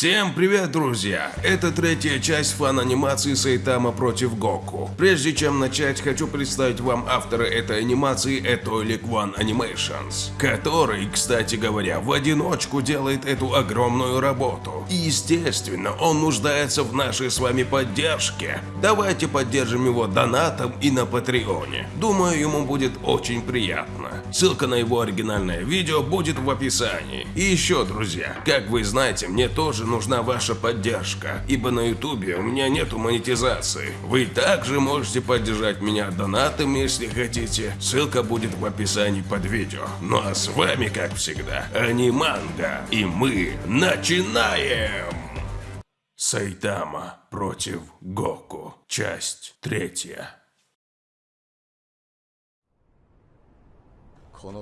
Всем привет, друзья! Это третья часть фан-анимации Сайтама против Гоку. Прежде чем начать, хочу представить вам автора этой анимации Etoilik One Animations, который, кстати говоря, в одиночку делает эту огромную работу. И естественно, он нуждается в нашей с вами поддержке. Давайте поддержим его донатом и на Патреоне. Думаю, ему будет очень приятно. Ссылка на его оригинальное видео будет в описании. И еще, друзья, как вы знаете, мне тоже нужна ваша поддержка, ибо на ютубе у меня нету монетизации. Вы также можете поддержать меня донатом, если хотите. Ссылка будет в описании под видео. Ну а с вами, как всегда, Аниманга. И мы начинаем! Сайтама против Гоку. Часть третья.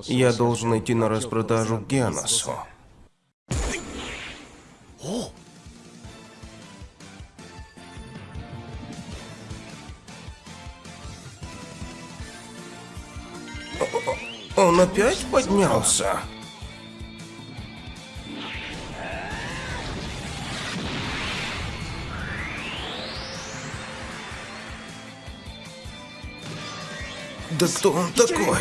Я должен идти на распродажу Геносу. Он опять поднялся? Да кто он такой?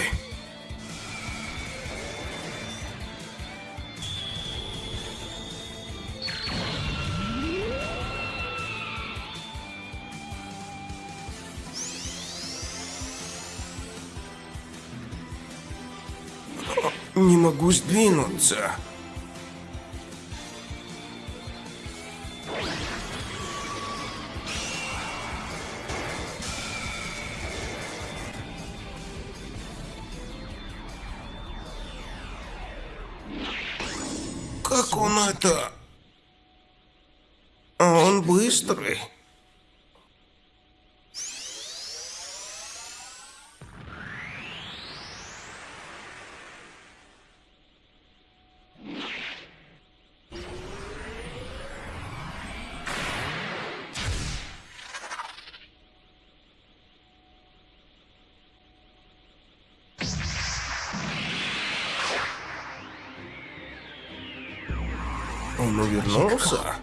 Могу сдвинуться. Как он это? А он быстрый. Он увернулся?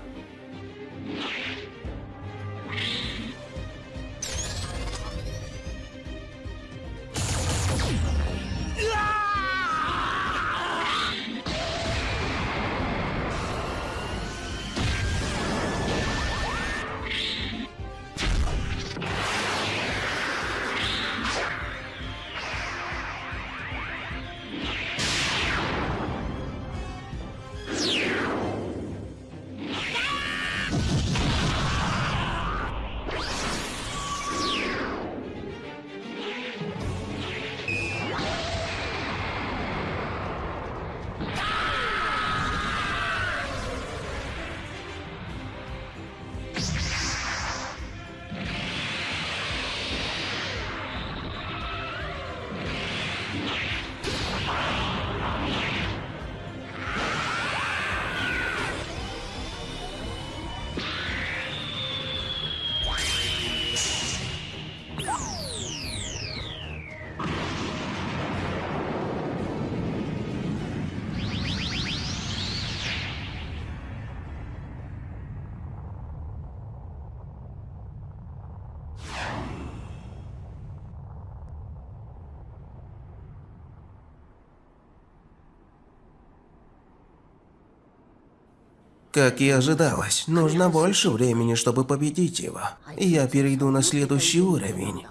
Как и ожидалось, нужно больше времени, чтобы победить его. Я перейду на следующий уровень.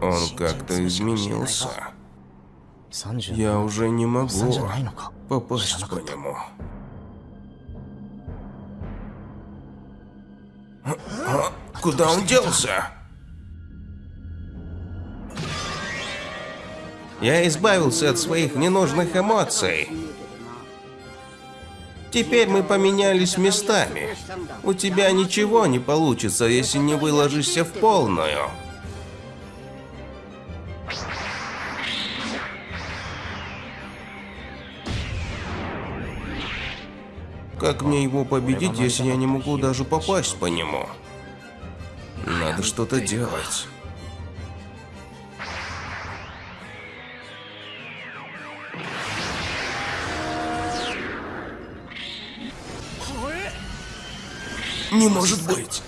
Он как-то изменился. Я уже не могу попасть по нему. Куда он делся? Я избавился от своих ненужных эмоций. Теперь мы поменялись местами. У тебя ничего не получится, если не выложишься в полную. Как мне его победить, если я не могу даже попасть по нему? Надо что-то делать. Не может быть.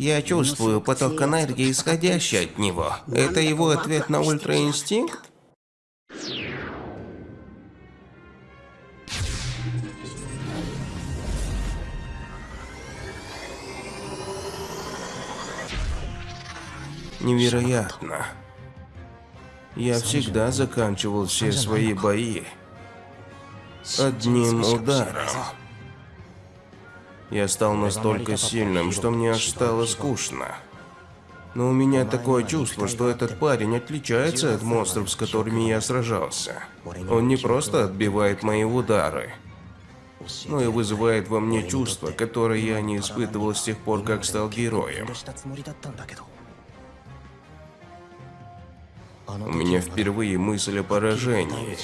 Я чувствую поток энергии, исходящий от него. Это его ответ на ультраинстинкт? Невероятно. Я всегда заканчивал все свои бои одним ударом. Я стал настолько сильным, что мне аж стало скучно. Но у меня такое чувство, что этот парень отличается от монстров, с которыми я сражался. Он не просто отбивает мои удары, но и вызывает во мне чувство, которое я не испытывал с тех пор, как стал героем. У меня впервые мысль о поражении.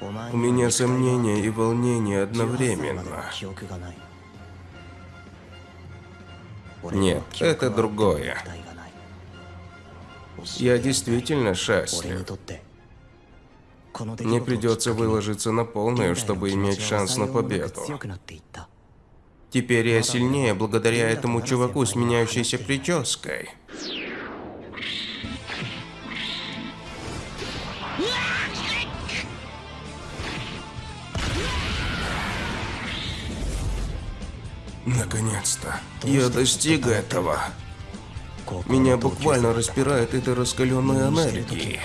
У меня сомнения и волнение одновременно. Нет, это другое. Я действительно счастлив. Мне придется выложиться на полную, чтобы иметь шанс на победу. Теперь я сильнее благодаря этому чуваку с меняющейся прической. Наконец-то. Я достиг этого. Меня буквально распирает этой раскаленной энергией.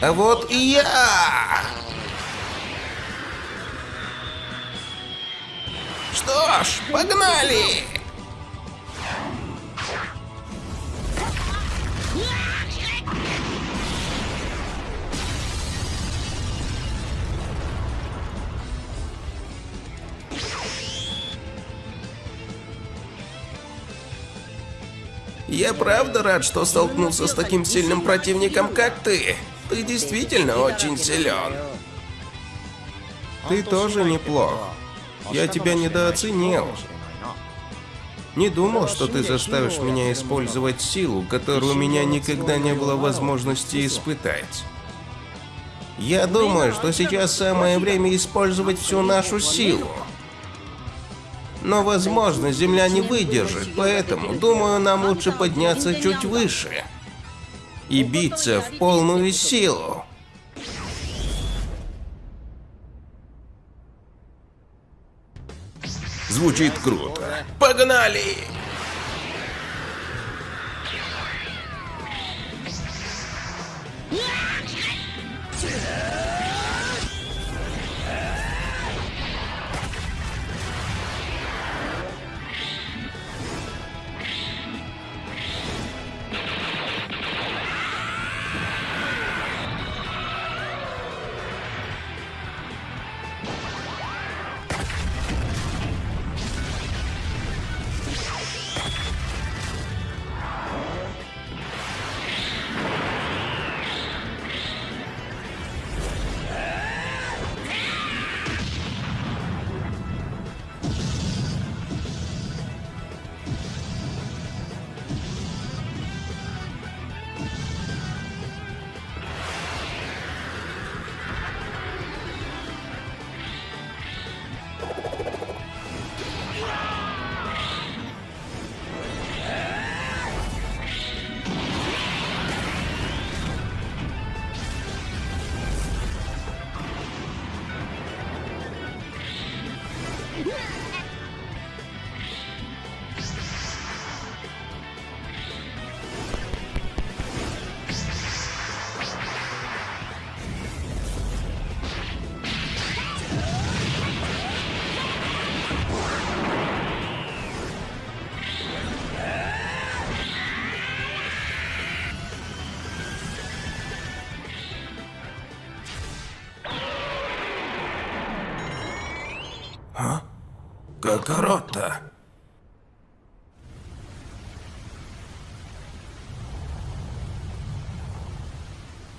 А вот и я! Что ж, погнали! Я правда рад, что столкнулся с таким сильным противником, как ты. Ты действительно очень силен. Ты тоже неплох. Я тебя недооценил. Не думал, что ты заставишь меня использовать силу, которую у меня никогда не было возможности испытать. Я думаю, что сейчас самое время использовать всю нашу силу. Но, возможно, Земля не выдержит, поэтому, думаю, нам лучше подняться чуть выше. И биться в полную силу. Звучит круто. Погнали! Какарота.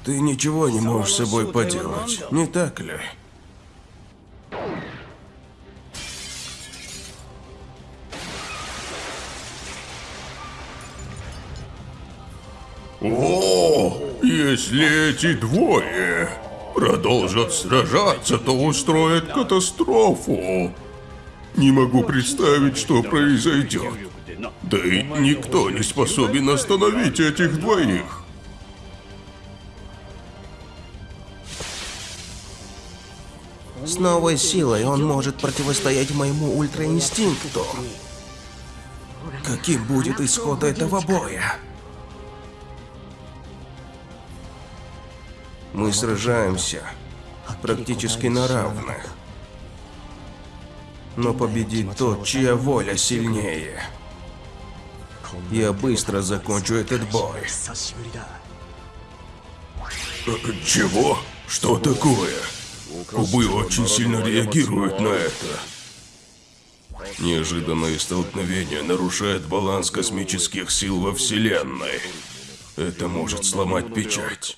Ты ничего не можешь с собой поделать, не так ли? О, если эти двое продолжат сражаться, то устроят катастрофу. Не могу представить, что произойдет. Да и никто не способен остановить этих двоих. С новой силой он может противостоять моему ультраинстинкту. Каким будет исход этого боя? Мы сражаемся практически на равных. Но победит тот, чья воля сильнее. Я быстро закончу этот бой. Чего? Что такое? Кубы очень сильно реагируют на это. Неожиданное столкновение нарушает баланс космических сил во Вселенной. Это может сломать печать.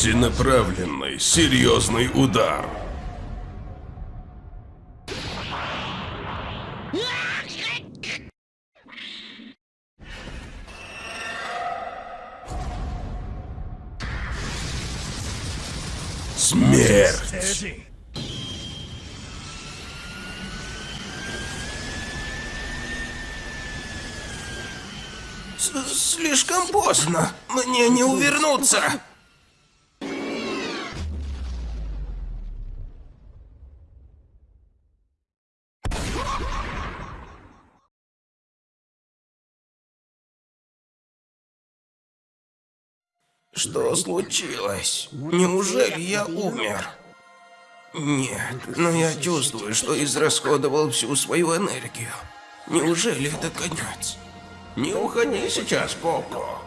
Всенаправленный, серьезный удар. Смерть! Слишком поздно. Мне не увернуться. Что случилось? Неужели я умер? Нет, но я чувствую, что израсходовал всю свою энергию. Неужели это конец? Не уходи сейчас, Коко.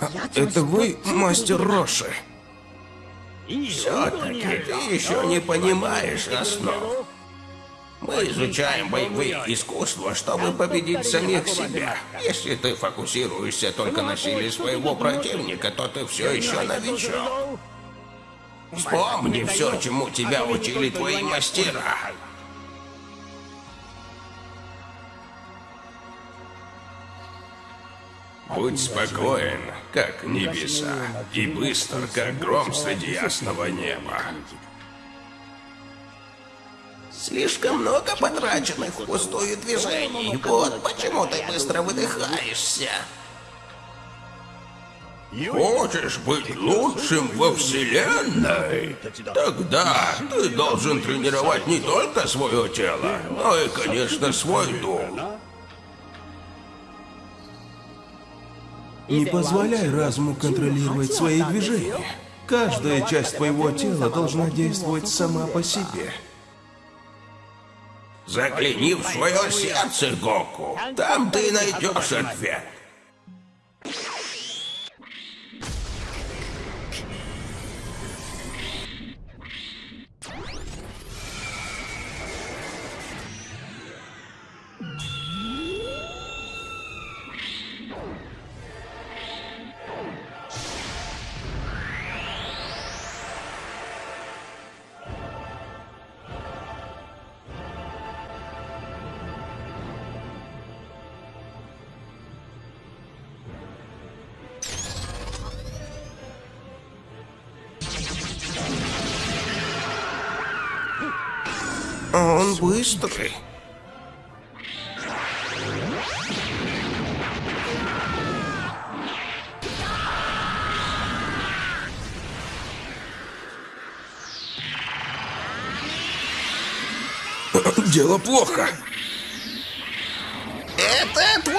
А, это вы, мастер Роши? Все-таки ты еще не понимаешь основ. Мы изучаем боевые искусства, чтобы победить самих себя. Если ты фокусируешься только на силе своего противника, то ты все еще новичок. Вспомни все, чему тебя учили твои мастера. Будь спокоен, как небеса, и быстр, как гром среди ясного неба. Слишком много потраченных впустую движений. Вот почему ты быстро выдыхаешься. Хочешь быть лучшим во Вселенной? Тогда ты должен тренировать не только свое тело, но и, конечно, свой дух. Не позволяй разуму контролировать свои движения. Каждая часть твоего тела должна действовать сама по себе. Загляни в свое сердце, Гоку. Там ты найдешь ответ. он быстрый. Дело плохо. Это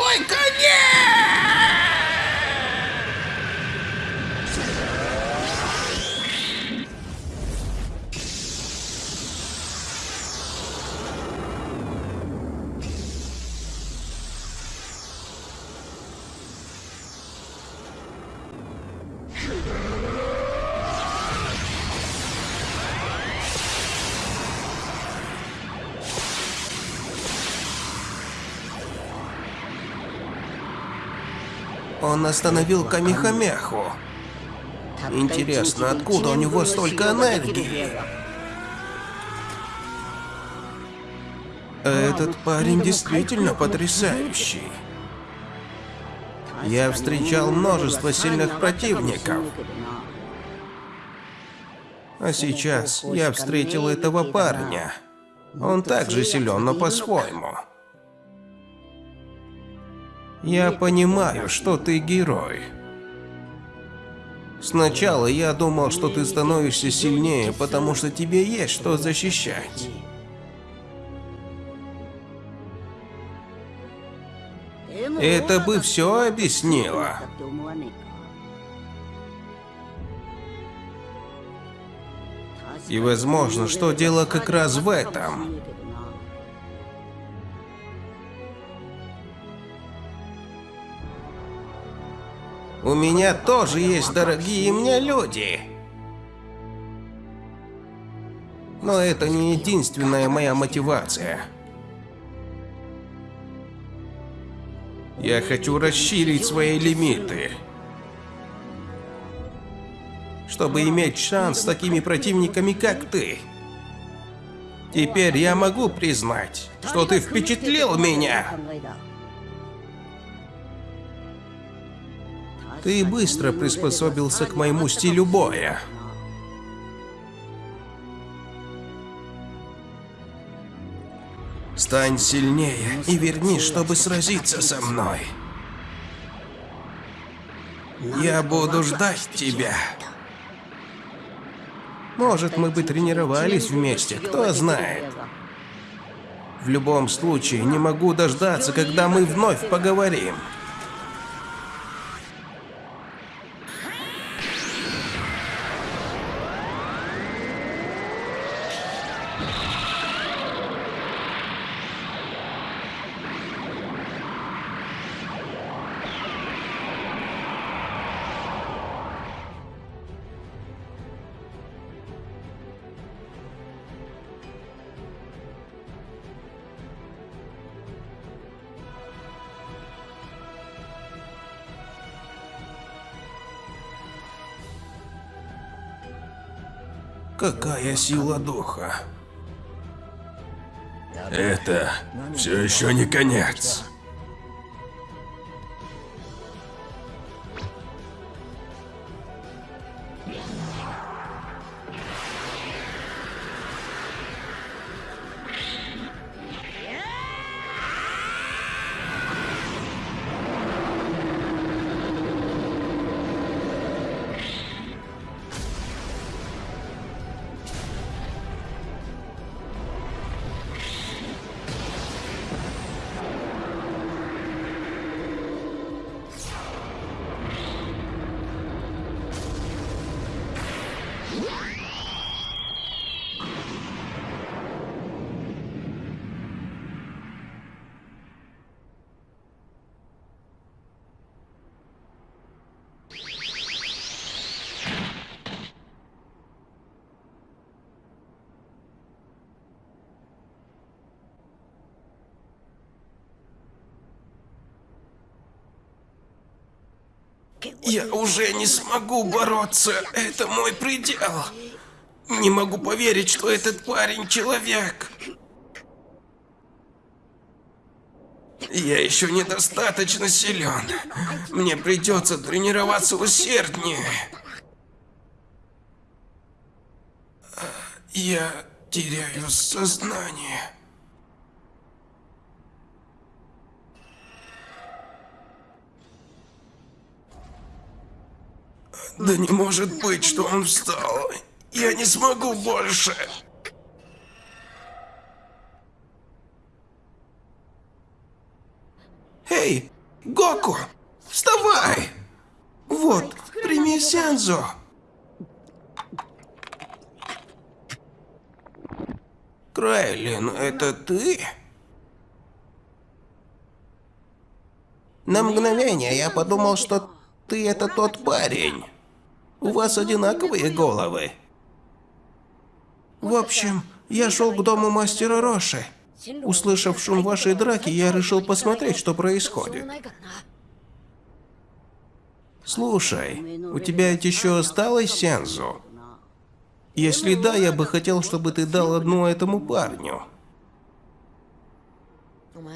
Остановил Камихамеху. Интересно, откуда у него столько энергии? Этот парень действительно потрясающий. Я встречал множество сильных противников. А сейчас я встретил этого парня. Он также силен, но по-своему. Я понимаю, что ты герой. Сначала я думал, что ты становишься сильнее, потому что тебе есть что защищать. Это бы все объяснило. И возможно, что дело как раз в этом. У меня тоже есть дорогие мне люди. Но это не единственная моя мотивация. Я хочу расширить свои лимиты. Чтобы иметь шанс с такими противниками, как ты. Теперь я могу признать, что ты впечатлил меня. Ты быстро приспособился к моему стилю боя. Стань сильнее и вернись, чтобы сразиться со мной. Я буду ждать тебя. Может, мы бы тренировались вместе, кто знает. В любом случае, не могу дождаться, когда мы вновь поговорим. Какая сила духа. Это все еще не конец. Я уже не смогу бороться. Это мой предел. Не могу поверить, что этот парень человек. Я еще недостаточно силен. Мне придется тренироваться усерднее. Я теряю сознание. Да не может быть, что он встал. Я не смогу больше. Эй, Гоку, вставай! Вот, прими Сензо. Крайлин, это ты? На мгновение я подумал, что ты это тот парень. У вас одинаковые головы. В общем, я шел к дому мастера Роши. Услышав шум вашей драки, я решил посмотреть, что происходит. Слушай, у тебя ведь еще осталось сензу? Если да, я бы хотел, чтобы ты дал одну этому парню.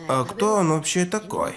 А кто он вообще такой?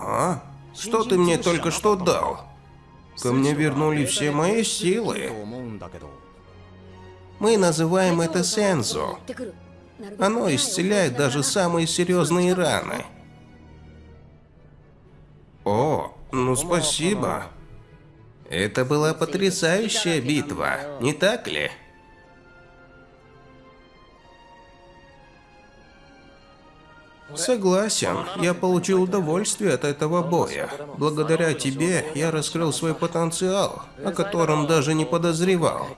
А? Что ты мне только что дал? Ко мне вернули все мои силы. Мы называем это сензо. Оно исцеляет даже самые серьезные раны. О, ну спасибо. Это была потрясающая битва, не так ли? Согласен, я получил удовольствие от этого боя. Благодаря тебе я раскрыл свой потенциал, о котором даже не подозревал.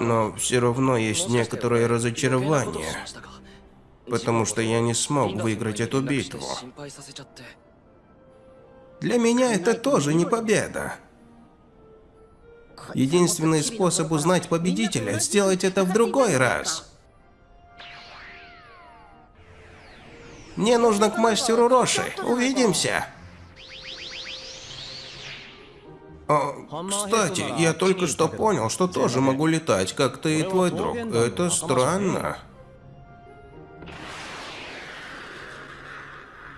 Но все равно есть некоторое разочарование, потому что я не смог выиграть эту битву. Для меня это тоже не победа. Единственный способ узнать победителя – сделать это в другой раз. Мне нужно к мастеру Роши. Увидимся. А, кстати, я только что понял, что тоже могу летать, как ты и твой друг. Это странно.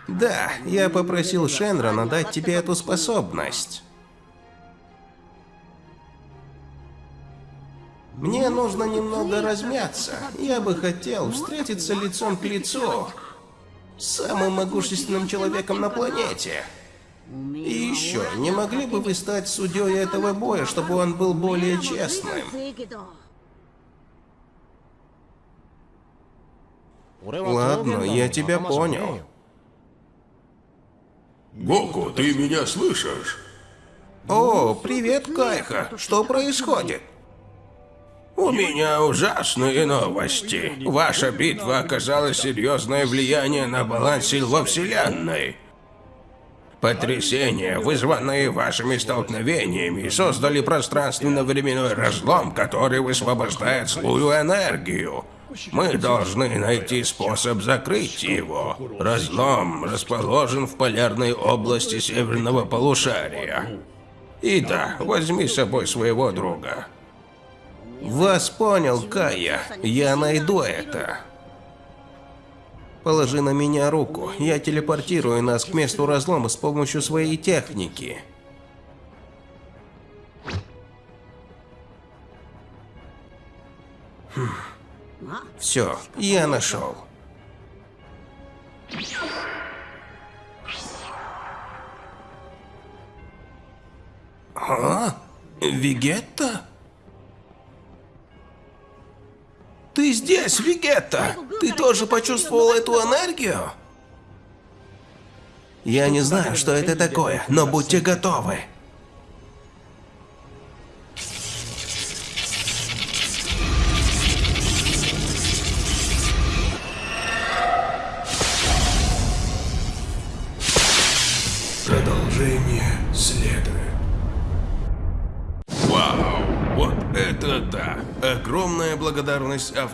Да, я попросил Шенрона дать тебе эту способность. Мне нужно немного размяться. Я бы хотел встретиться лицом к лицу самым могущественным человеком на планете. И еще, не могли бы вы стать судьей этого боя, чтобы он был более честным? Ладно, я тебя понял. Гоку, ты меня слышишь? О, привет, Кайха. Что происходит? У меня ужасные новости. Ваша битва оказала серьезное влияние на баланс сил во Вселенной. Потрясения, вызванные вашими столкновениями, создали пространственно-временной разлом, который высвобождает злую энергию. Мы должны найти способ закрыть его. Разлом расположен в полярной области северного полушария. И да, возьми с собой своего друга. Вас понял, Кая. Я найду это. Положи на меня руку. Я телепортирую нас к месту разлома с помощью своей техники. Хм. Все, я нашел. А? Вегетта? Здесь, Вегетта! Ты тоже почувствовал эту энергию? Я не знаю, что это такое, но будьте готовы.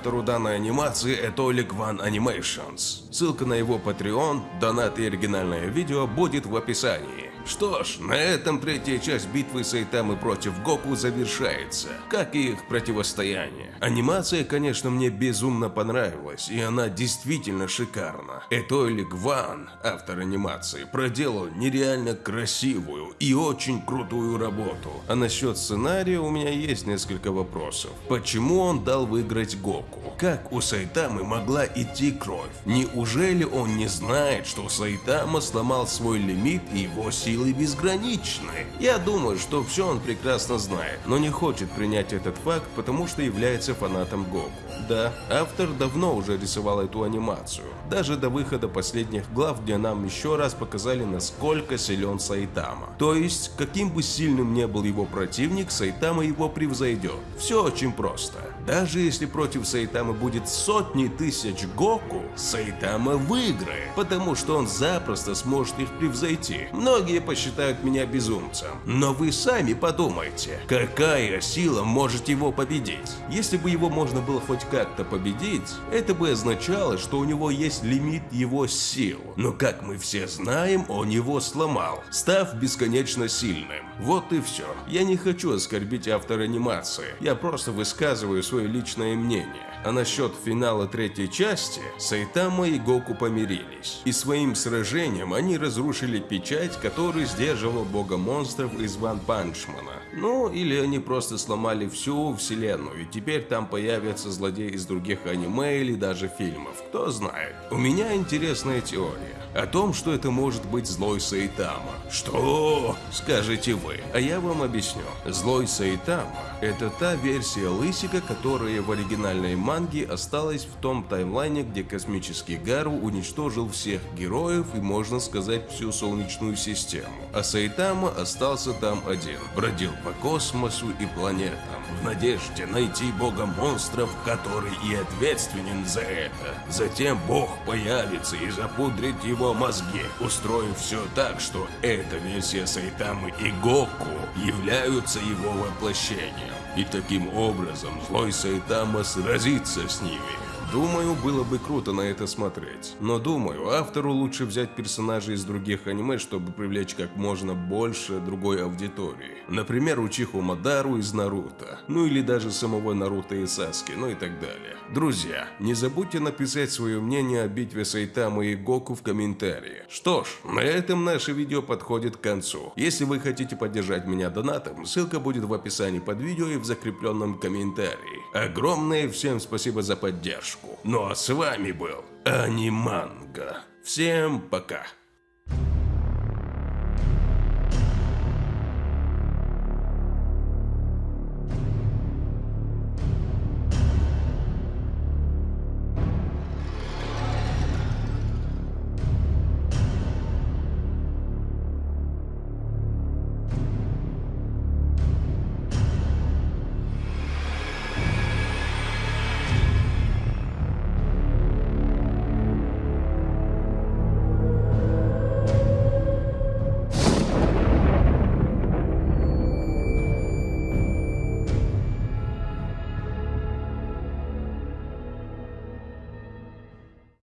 Автору данной анимации Этолик One Animations. Ссылка на его Patreon, донат и оригинальное видео будет в описании. Что ж, на этом третья часть битвы Сайтамы против Гоку завершается, как и их противостояние. Анимация, конечно, мне безумно понравилась, и она действительно шикарна. Этойлик Ван, автор анимации, проделал нереально красивую и очень крутую работу. А насчет сценария у меня есть несколько вопросов. Почему он дал выиграть Гоку? Как у Сайтамы могла идти кровь? Неужели он не знает, что Сайтама сломал свой лимит и его сила силы безграничны. Я думаю, что все он прекрасно знает, но не хочет принять этот факт, потому что является фанатом Гоку. Да, автор давно уже рисовал эту анимацию, даже до выхода последних глав, где нам еще раз показали, насколько силен Сайтама. То есть, каким бы сильным не был его противник, Сайтама его превзойдет. Все очень просто. Даже если против Сайтамы будет сотни тысяч Гоку, Сайтама выиграет, потому что он запросто сможет их превзойти. Многие посчитают меня безумцем, но вы сами подумайте, какая сила может его победить? Если бы его можно было хоть как-то победить, это бы означало, что у него есть лимит его сил. Но как мы все знаем, он его сломал, став бесконечно сильным. Вот и все. Я не хочу оскорбить автора анимации, я просто высказываю свое личное мнение. А насчет финала третьей части, Сайтама и Гоку помирились. И своим сражением они разрушили печать, который сдерживал бога монстров из Ван Панчмана. Ну, или они просто сломали всю вселенную, и теперь там появятся злодеи из других аниме или даже фильмов, кто знает. У меня интересная теория о том, что это может быть злой Сайтама. Что? Скажете вы. А я вам объясню. Злой Сайтама – это та версия Лысика, которая в оригинальной манге осталась в том таймлайне, где космический Гару уничтожил всех героев и, можно сказать, всю Солнечную систему. А Сайтама остался там один, бродил по космосу и планетам, в надежде найти бога монстров, который и ответственен за это. Затем бог появится и запудрит его мозги, устроив все так, что эта версия Сайтамы и Гоку являются его воплощением. И таким образом злой Сайтама сразится с ними. Думаю, было бы круто на это смотреть. Но думаю, автору лучше взять персонажей из других аниме, чтобы привлечь как можно больше другой аудитории. Например, Учиху Мадару из Наруто. Ну или даже самого Наруто и Саски, ну и так далее. Друзья, не забудьте написать свое мнение о битве Сайтамы и Гоку в комментарии. Что ж, на этом наше видео подходит к концу. Если вы хотите поддержать меня донатом, ссылка будет в описании под видео и в закрепленном комментарии. Огромное всем спасибо за поддержку. Ну а с вами был Аниманга. Всем пока.